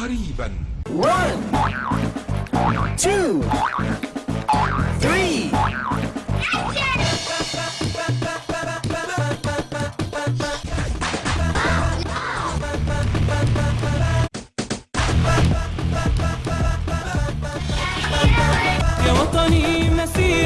قريبا One, يا وطني مسير